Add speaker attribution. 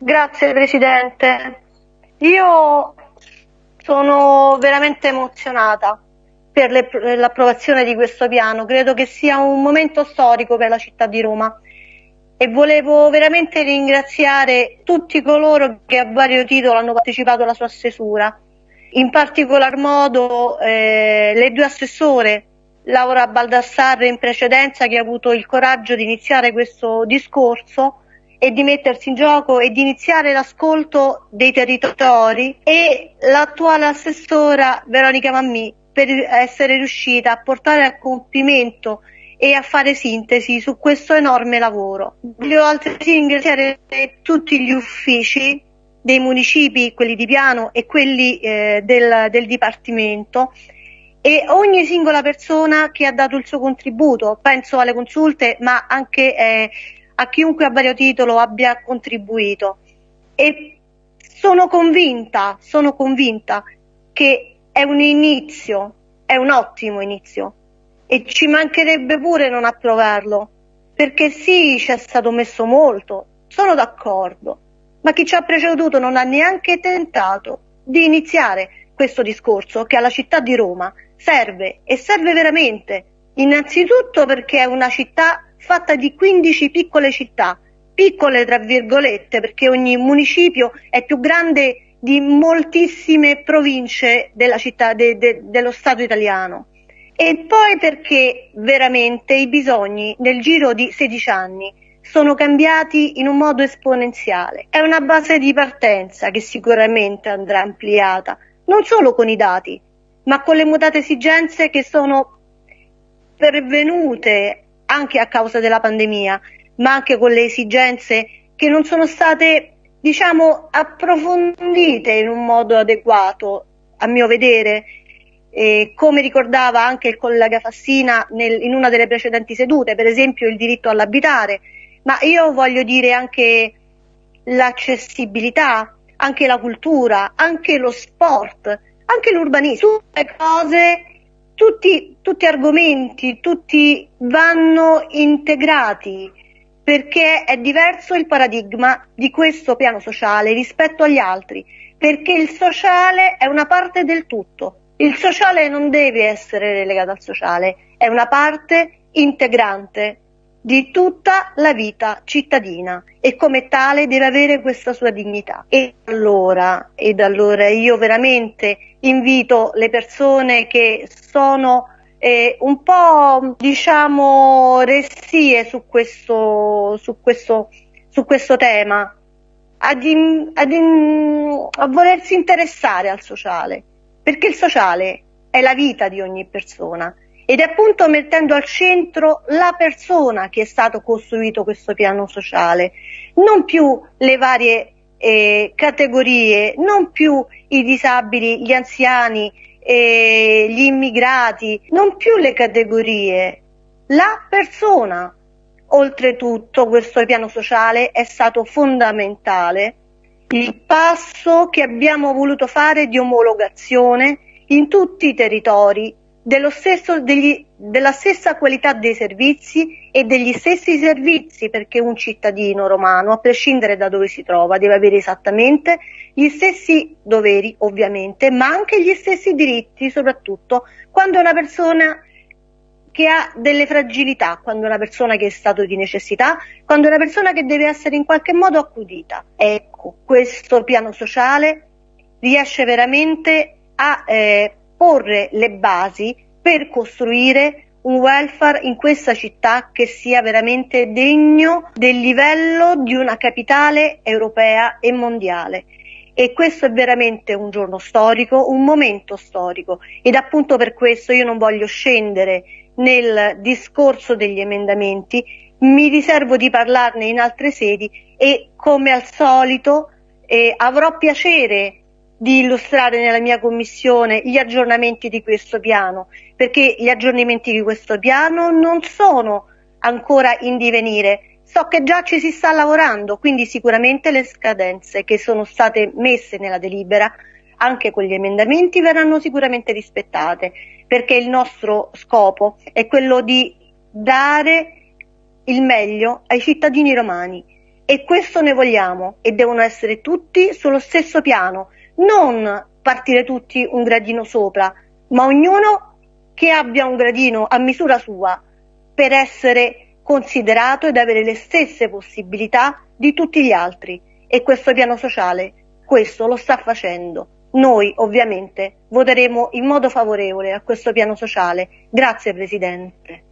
Speaker 1: Grazie Presidente. Io sono veramente emozionata per l'approvazione di questo piano, credo che sia un momento storico per la città di Roma. E volevo veramente ringraziare tutti coloro che a vario titolo hanno partecipato alla sua stesura, in particolar modo eh, le due assessore, Laura Baldassarre in precedenza che ha avuto il coraggio di iniziare questo discorso e di mettersi in gioco e di iniziare l'ascolto dei territori e l'attuale assessora Veronica Mammì per essere riuscita a portare a compimento e a fare sintesi su questo enorme lavoro. Voglio altresì ringraziare tutti gli uffici dei municipi, quelli di piano e quelli eh, del, del Dipartimento e ogni singola persona che ha dato il suo contributo, penso alle consulte ma anche eh, a chiunque a vario titolo abbia contribuito. E sono convinta, sono convinta che è un inizio, è un ottimo inizio. E ci mancherebbe pure non approvarlo perché sì c'è stato messo molto, sono d'accordo, ma chi ci ha preceduto non ha neanche tentato di iniziare questo discorso che alla città di Roma serve e serve veramente, innanzitutto perché è una città fatta di 15 piccole città, piccole tra virgolette perché ogni municipio è più grande di moltissime province città, de, de, dello Stato italiano. E poi perché veramente i bisogni nel giro di 16 anni sono cambiati in un modo esponenziale. È una base di partenza che sicuramente andrà ampliata, non solo con i dati, ma con le mutate esigenze che sono pervenute anche a causa della pandemia, ma anche con le esigenze che non sono state, diciamo, approfondite in un modo adeguato, a mio vedere, eh, come ricordava anche il collega Fassina nel, in una delle precedenti sedute, per esempio il diritto all'abitare, ma io voglio dire anche l'accessibilità, anche la cultura, anche lo sport, anche l'urbanismo, tutte cose tutti, tutti argomenti, tutti vanno integrati perché è diverso il paradigma di questo piano sociale rispetto agli altri, perché il sociale è una parte del tutto. Il sociale non deve essere relegato al sociale, è una parte integrante di tutta la vita cittadina e come tale deve avere questa sua dignità. E allora, ed allora io veramente invito le persone che sono eh, un po' diciamo restie su questo, su questo, su questo tema ad in, ad in, a volersi interessare al sociale perché il sociale è la vita di ogni persona ed è appunto mettendo al centro la persona che è stato costruito questo piano sociale, non più le varie eh, categorie, non più i disabili, gli anziani, eh, gli immigrati, non più le categorie, la persona. Oltretutto questo piano sociale è stato fondamentale il passo che abbiamo voluto fare di omologazione in tutti i territori stesso, degli, della stessa qualità dei servizi e degli stessi servizi perché un cittadino romano, a prescindere da dove si trova, deve avere esattamente gli stessi doveri, ovviamente, ma anche gli stessi diritti, soprattutto quando è una persona che ha delle fragilità, quando è una persona che è stato di necessità, quando è una persona che deve essere in qualche modo accudita. Ecco, questo piano sociale riesce veramente a eh, porre le basi per costruire un welfare in questa città che sia veramente degno del livello di una capitale europea e mondiale. E questo è veramente un giorno storico, un momento storico ed appunto per questo io non voglio scendere nel discorso degli emendamenti, mi riservo di parlarne in altre sedi e come al solito eh, avrò piacere di illustrare nella mia commissione gli aggiornamenti di questo piano, perché gli aggiornamenti di questo piano non sono ancora in divenire, so che già ci si sta lavorando, quindi sicuramente le scadenze che sono state messe nella delibera anche con gli emendamenti verranno sicuramente rispettate, perché il nostro scopo è quello di dare il meglio ai cittadini romani. E questo ne vogliamo e devono essere tutti sullo stesso piano, non partire tutti un gradino sopra, ma ognuno che abbia un gradino a misura sua per essere considerato ed avere le stesse possibilità di tutti gli altri e questo piano sociale questo lo sta facendo. Noi ovviamente voteremo in modo favorevole a questo piano sociale. Grazie Presidente.